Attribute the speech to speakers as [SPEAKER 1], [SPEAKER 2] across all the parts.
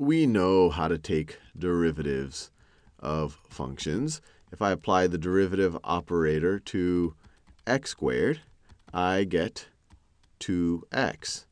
[SPEAKER 1] we know how to take derivatives of functions. If I apply the derivative operator to x squared, I get 2x.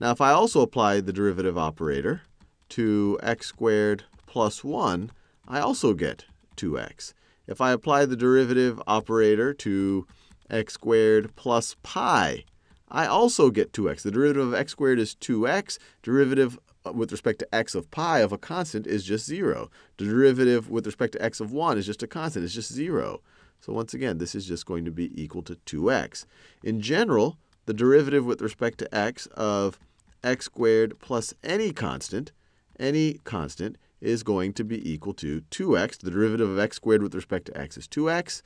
[SPEAKER 1] Now, if I also apply the derivative operator to x squared plus 1, I also get 2x. If I apply the derivative operator to x squared plus pi, I also get 2x. The derivative of x squared is 2x. Derivative Uh, with respect to x of pi of a constant is just 0. The derivative with respect to x of 1 is just a constant. It's just 0. So once again, this is just going to be equal to 2x. In general, the derivative with respect to x of x squared plus any constant, any constant, is going to be equal to 2x. The derivative of x squared with respect to x is 2x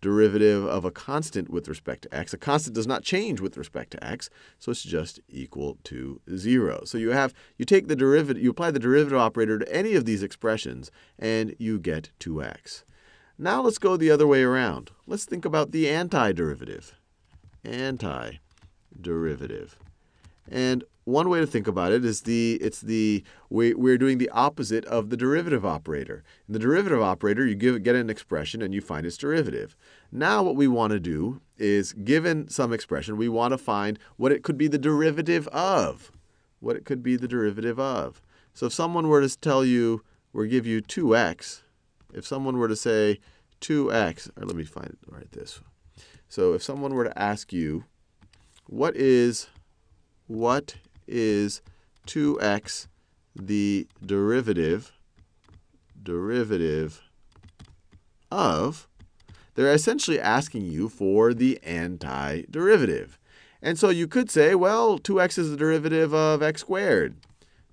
[SPEAKER 1] derivative of a constant with respect to x. A constant does not change with respect to x, so it's just equal to 0. So you have you take the derivative, you apply the derivative operator to any of these expressions, and you get 2x. Now let's go the other way around. Let's think about the antiderivative. Antiderivative. And one way to think about it is the it's the we, we're doing the opposite of the derivative operator. In the derivative operator, you give get an expression and you find its derivative. Now what we want to do is given some expression, we want to find what it could be the derivative of. What it could be the derivative of. So if someone were to tell you or give you 2x, if someone were to say 2x, or let me find it right this. So if someone were to ask you, what is what is 2x the derivative derivative of, they're essentially asking you for the antiderivative. And so you could say, well, 2x is the derivative of x squared.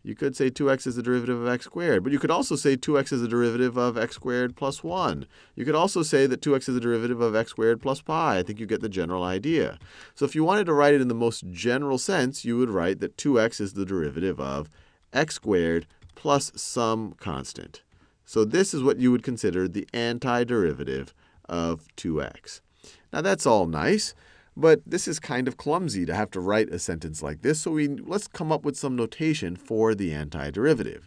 [SPEAKER 1] You could say 2x is the derivative of x squared. But you could also say 2x is the derivative of x squared plus 1. You could also say that 2x is the derivative of x squared plus pi. I think you get the general idea. So if you wanted to write it in the most general sense, you would write that 2x is the derivative of x squared plus some constant. So this is what you would consider the antiderivative of 2x. Now that's all nice. But this is kind of clumsy to have to write a sentence like this, so we, let's come up with some notation for the antiderivative.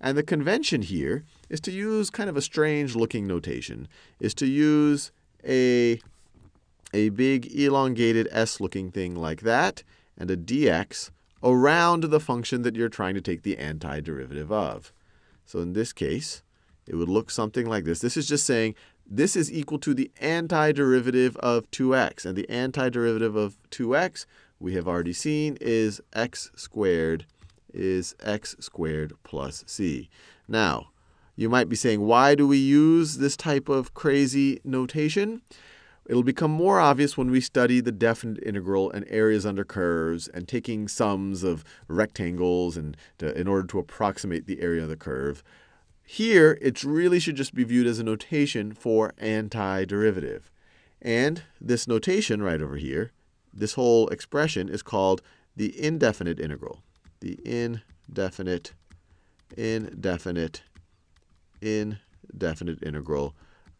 [SPEAKER 1] And the convention here is to use kind of a strange looking notation, is to use a, a big elongated s looking thing like that, and a dx around the function that you're trying to take the antiderivative of. So in this case, it would look something like this. This is just saying this is equal to the antiderivative of 2x. And the antiderivative of 2x, we have already seen, is x squared is x squared plus c. Now, you might be saying, why do we use this type of crazy notation? It'll become more obvious when we study the definite integral and areas under curves and taking sums of rectangles and to, in order to approximate the area of the curve. Here, it really should just be viewed as a notation for antiderivative. And this notation right over here, this whole expression is called the indefinite integral. The indefinite, indefinite, indefinite integral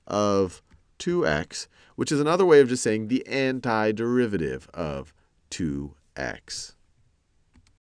[SPEAKER 1] of 2x, which is another way of just saying the antiderivative of 2x.